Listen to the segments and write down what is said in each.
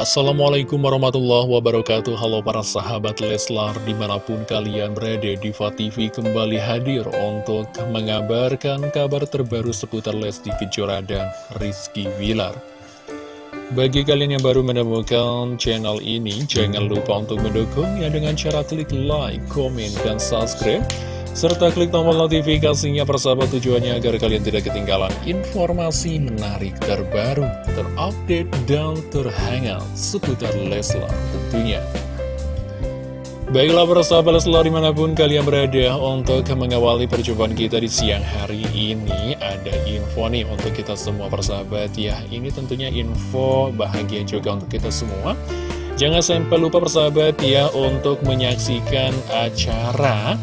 Assalamualaikum warahmatullahi wabarakatuh. Halo para sahabat Leslar Di mana pun kalian berada Diva TV kembali hadir Untuk mengabarkan kabar terbaru Seputar Lesti Kejora dan Rizky Wilar Bagi kalian yang baru menemukan channel ini Jangan lupa untuk mendukungnya Dengan cara klik like, komen, dan subscribe serta klik tombol notifikasinya persahabat tujuannya agar kalian tidak ketinggalan informasi menarik terbaru, terupdate, dan terhangat seputar Leslar tentunya. Baiklah persahabat Leslar di mana pun kalian berada untuk mengawali perjumpaan kita di siang hari ini Ada info nih untuk kita semua persahabat ya Ini tentunya info bahagia juga untuk kita semua Jangan sampai lupa persahabat ya untuk menyaksikan acara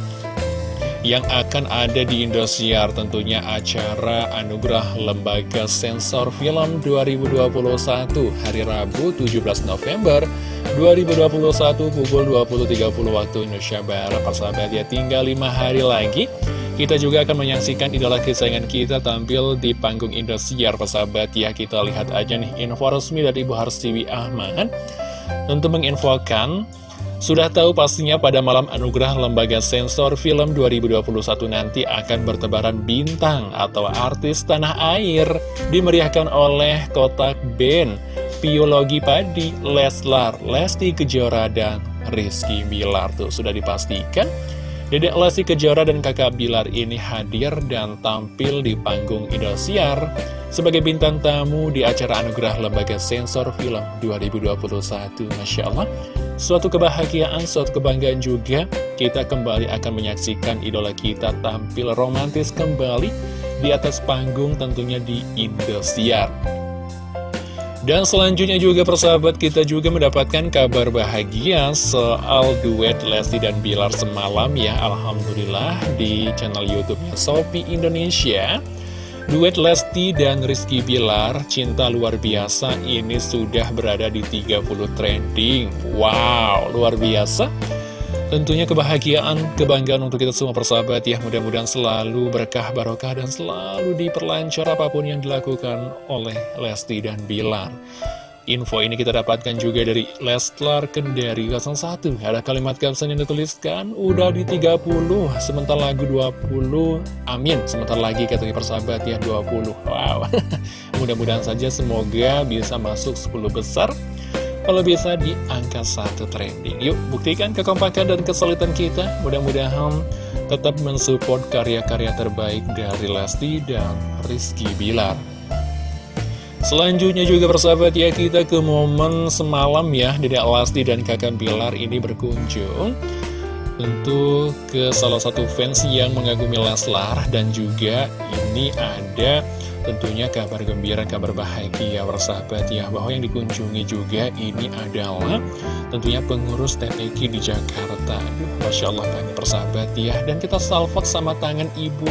yang akan ada di Indosiar. Tentunya acara Anugerah Lembaga Sensor Film 2021 hari Rabu 17 November 2021 pukul 20.30 waktu Indonesia Barat. Persahabat ya tinggal 5 hari lagi kita juga akan menyaksikan idola kesayangan kita tampil di panggung Indosiar. Persahabat ya kita lihat aja nih info resmi dari Ibu Harsiwi Ahmad. Untuk menginfokan sudah tahu pastinya pada malam anugerah Lembaga Sensor Film 2021 nanti akan bertebaran bintang atau artis tanah air dimeriahkan oleh kotak band Biologi Padi, Leslar, Lesti Kejora, dan Rizky Bilar. Tuh sudah dipastikan Dedek Lesti Kejora dan kakak Bilar ini hadir dan tampil di panggung Indosiar sebagai bintang tamu di acara Anugerah Lembaga Sensor Film 2021. Masya Allah, Suatu kebahagiaan, suatu kebanggaan juga kita kembali akan menyaksikan idola kita tampil romantis kembali di atas panggung tentunya di Indosiar. Dan selanjutnya juga persahabat kita juga mendapatkan kabar bahagia soal duet Lesti dan Bilar semalam ya Alhamdulillah di channel Youtube-nya Sopi Indonesia. Duet Lesti dan Rizky Bilar, cinta luar biasa, ini sudah berada di 30 trending. Wow, luar biasa. Tentunya kebahagiaan, kebanggaan untuk kita semua persahabat ya. Mudah-mudahan selalu berkah, barokah, dan selalu diperlancar apa pun yang dilakukan oleh Lesti dan Bilar. Info ini kita dapatkan juga dari Leslar Kendari 01 Ada kalimat caption yang dituliskan Udah di 30 Sebentar lagu 20 Amin. Sebentar lagi katanya persahabat ya 20 Wow. Mudah-mudahan saja semoga bisa masuk 10 besar Kalau bisa di angka 1 trending. Yuk buktikan kekompakan dan kesulitan kita. Mudah-mudahan tetap mensupport karya-karya terbaik dari Lesti dan Rizky Bilar. Selanjutnya juga persahabat ya kita ke momen semalam ya. Dedek Lasti dan kakak Bilar ini berkunjung Tentu ke salah satu fans yang mengagumi Leslar Dan juga ini ada tentunya kabar gembira, kabar bahagia persahabat ya Bahwa yang dikunjungi juga ini adalah tentunya pengurus TPK di Jakarta. Masya Allah banget persahabat ya. Dan kita salvot sama tangan ibu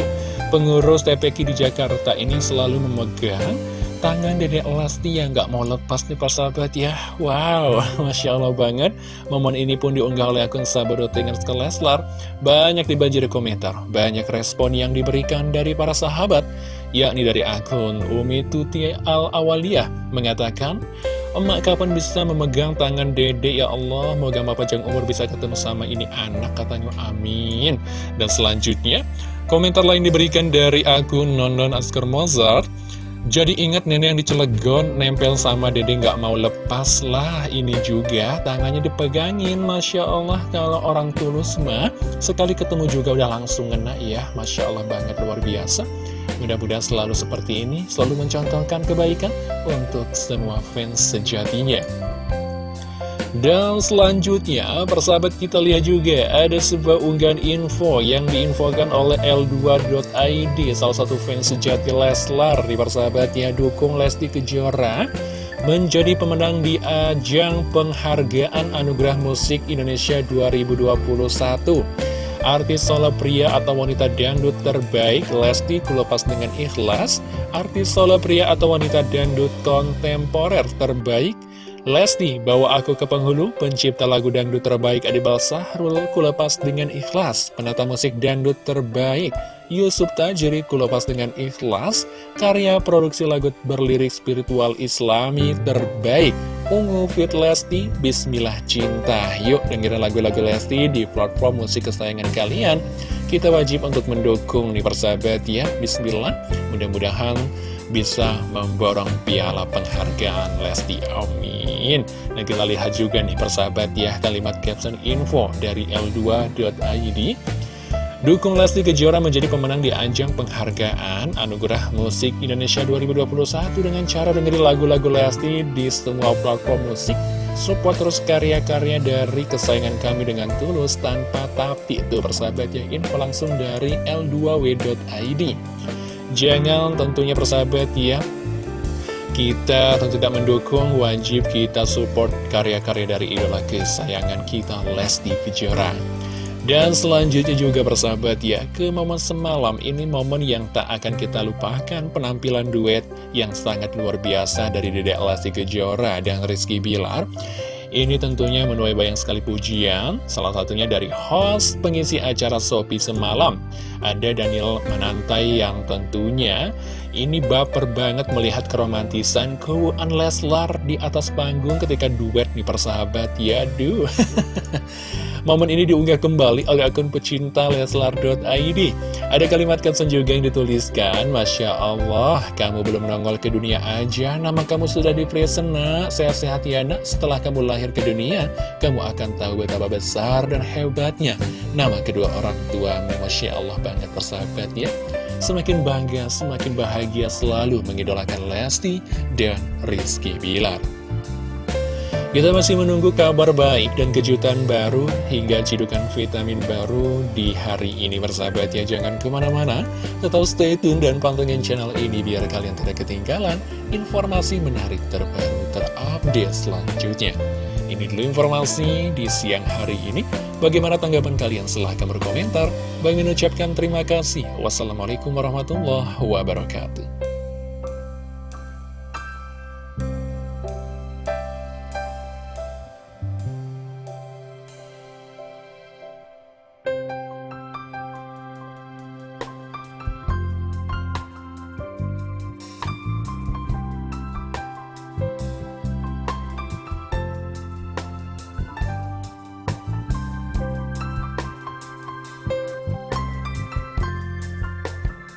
pengurus TPK di Jakarta ini selalu memegang tangan Dede Lesti yang gak mau lepas nih persahabat ya. Wow, Masya Allah banget. Momen ini pun diunggah oleh akun sahabat ke Leslar. Banyak dibanjiri komentar Banyak respon yang diberikan dari para sahabat Yakni dari akun Umi Tuti Al-Awaliyah Mengatakan Emak kapan bisa memegang tangan dede ya Allah Moga Bapak panjang umur bisa ketemu sama ini anak katanya. Amin. Dan selanjutnya Komentar lain diberikan dari akun Nonon Askar Mozart jadi ingat nenek yang dicelegon nempel sama dede nggak mau lepas lah ini juga. Tangannya dipegangin Masya Allah kalau orang tulus mah. Sekali ketemu juga udah langsung ngena ya Masya Allah banget luar biasa. Mudah-mudahan selalu seperti ini selalu mencontohkan kebaikan untuk semua fans sejatinya dan selanjutnya, persahabat kita lihat juga ada sebuah unggahan info yang diinfokan oleh L2.id, salah satu fans sejati Leslar di persahabatnya dukung Lesti Kejora menjadi pemenang di ajang penghargaan Anugerah Musik Indonesia 2021. Artis solo pria atau wanita dangdut terbaik Lesti kulepas dengan ikhlas Artis solo pria atau wanita dangdut kontemporer terbaik Lesti bawa aku ke penghulu, pencipta lagu dangdut terbaik Adibal Sahrul kulepas dengan ikhlas, penata musik dangdut terbaik Yusuf Tajiri kulepas dengan ikhlas, karya produksi lagu berlirik spiritual islami terbaik Ungu Fit Lesti, Bismillah Cinta. Yuk dengerin lagu-lagu Lesti di platform musik kesayangan kalian. Kita wajib untuk mendukung nih persahabat ya. Bismillah. Mudah-mudahan bisa memborong piala penghargaan Lesti. Amin. Nah kita lihat juga nih persahabat ya kalimat caption info dari L2.id. Dukung Lesti Kejora menjadi pemenang di ajang penghargaan Anugerah Musik Indonesia 2021 dengan cara dengerin lagu-lagu Lesti di semua platform musik. Support terus karya-karya dari kesayangan kami dengan tulus tanpa tapi. Itu persahabat ya, info langsung dari L2W.id. Jangan tentunya persahabat ya, kita tentu tidak mendukung, wajib kita support karya-karya dari idola kesayangan kita Lesti Kejora. Dan selanjutnya juga bersahabat ya, ke momen semalam ini momen yang tak akan kita lupakan penampilan duet yang sangat luar biasa dari Dedek Lesti Kejora dan Rizky Bilar. Ini tentunya menuai banyak sekali pujian, salah satunya dari host pengisi acara Sopi semalam. Ada Daniel Manantai yang tentunya ini baper banget melihat keromantisan keuangan Leslar di atas panggung ketika duet nih persahabat. Ya, duh. Momen ini diunggah kembali oleh akun pecinta Leslar.id. Ada kalimat caption juga yang dituliskan, Masya Allah, kamu belum nongol ke dunia aja, nama kamu sudah di present nak, sehat-sehat ya nak, setelah kamu lahir ke dunia, kamu akan tahu betapa besar dan hebatnya nama kedua orang tua. Masya Allah banget persahabat ya. Semakin bangga, semakin bahagia selalu mengidolakan Lesti dan Rizky Bilar. Kita masih menunggu kabar baik dan kejutan baru hingga cidukan vitamin baru di hari ini bersahabat ya. Jangan ke mana-mana, tetap stay tune dan pantengin channel ini biar kalian tidak ketinggalan informasi menarik terbaru terupdate selanjutnya. Ini dulu informasi di siang hari ini. Bagaimana tanggapan kalian? Silahkan berkomentar. Bagi mengucapkan terima kasih. Wassalamualaikum warahmatullahi wabarakatuh